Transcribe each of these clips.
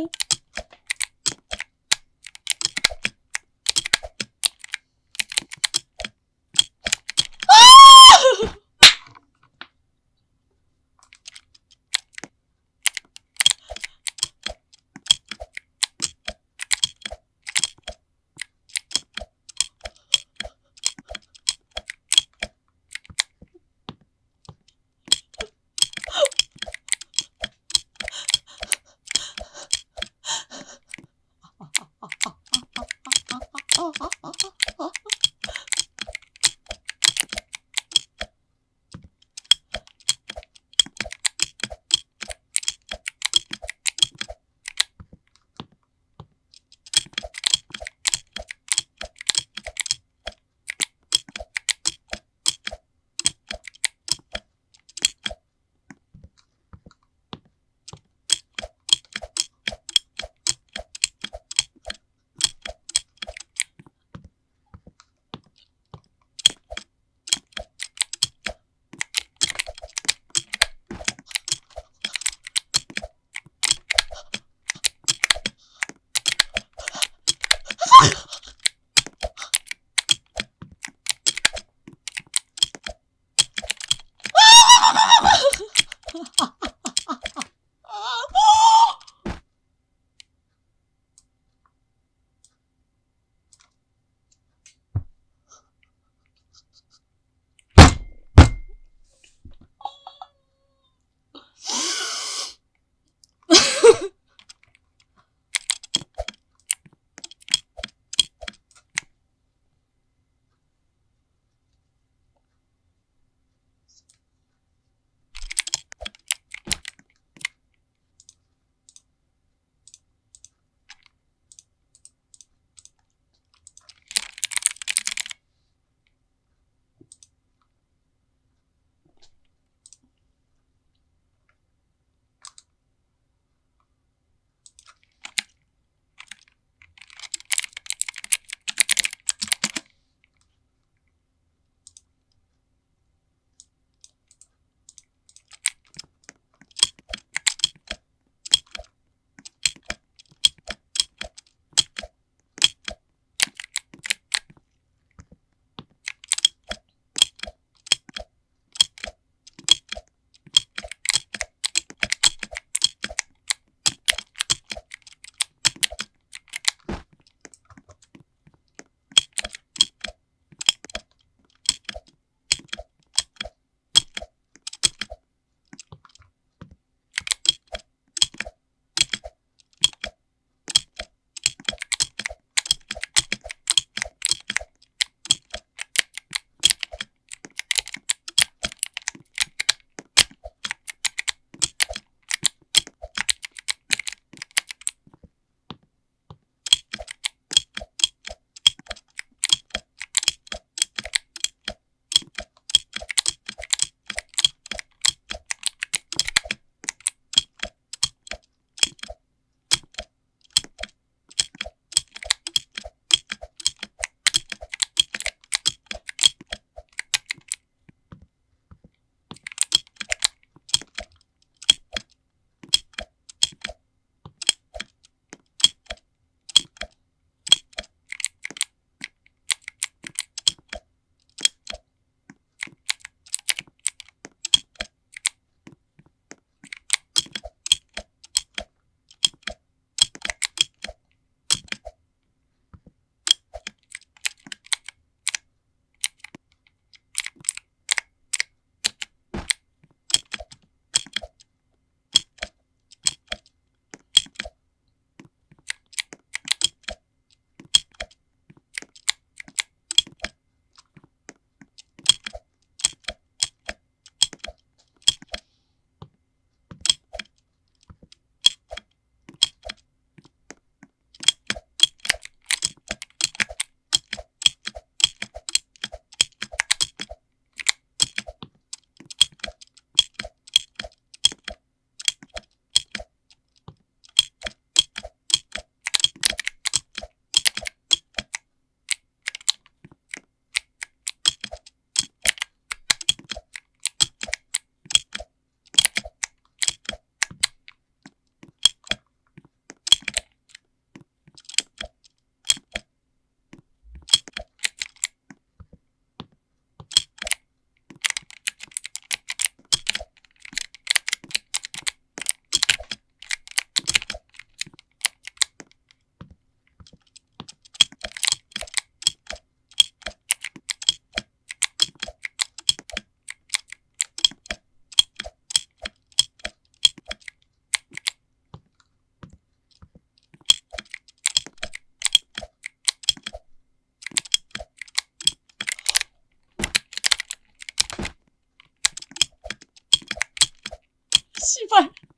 Bye. 气妇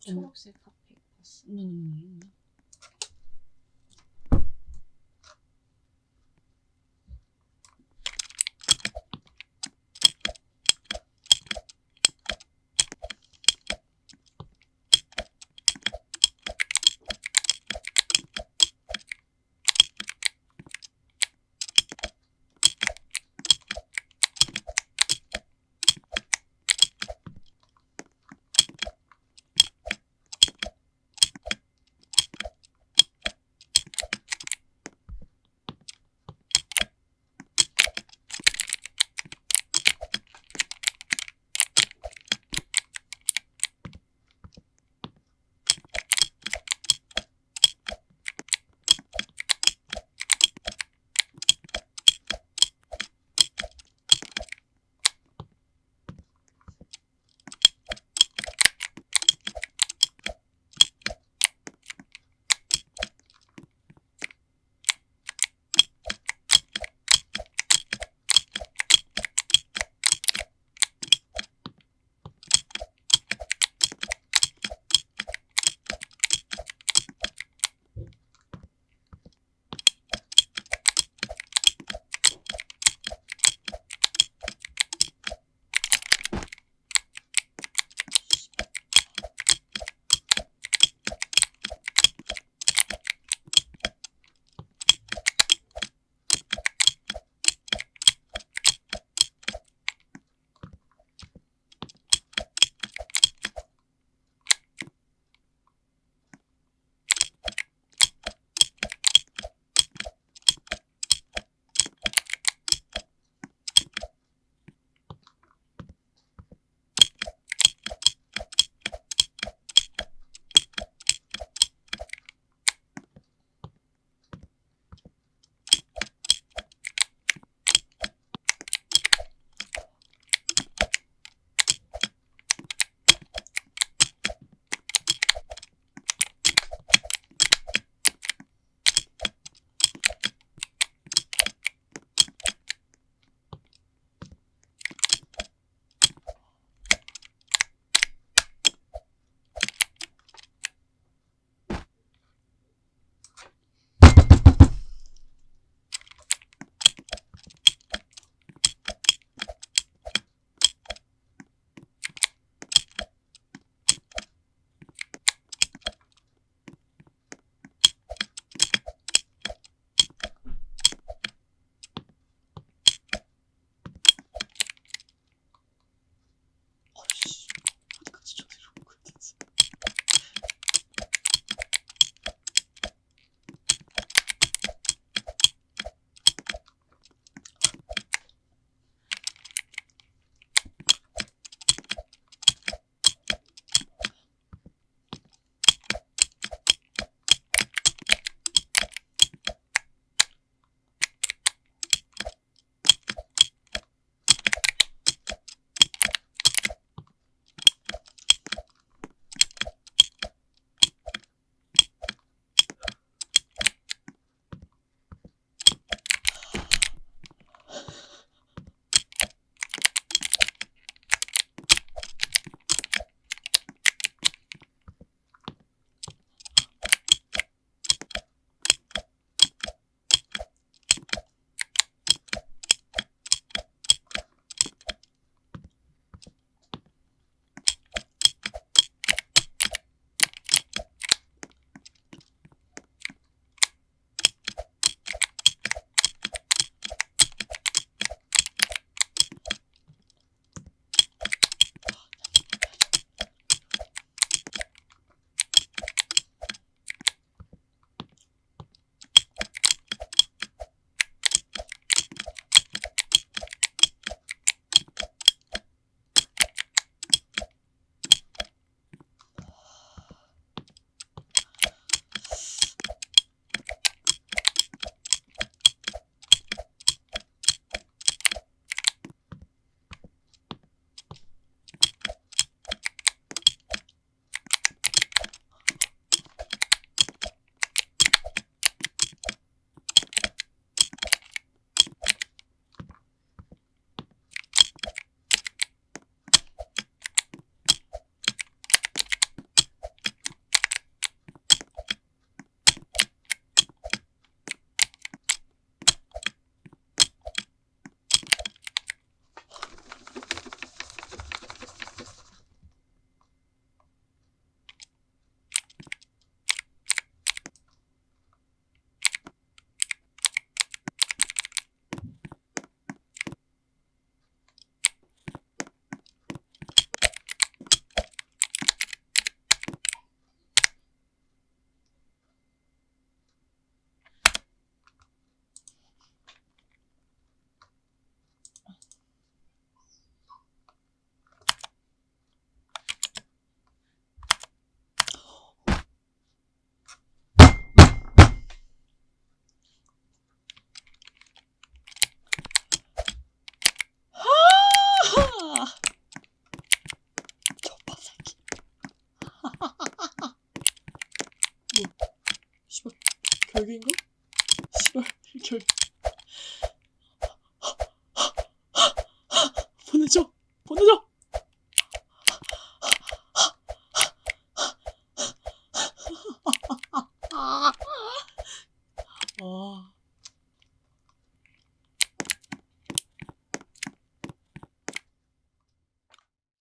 초록색 핫팩 봤어. 음.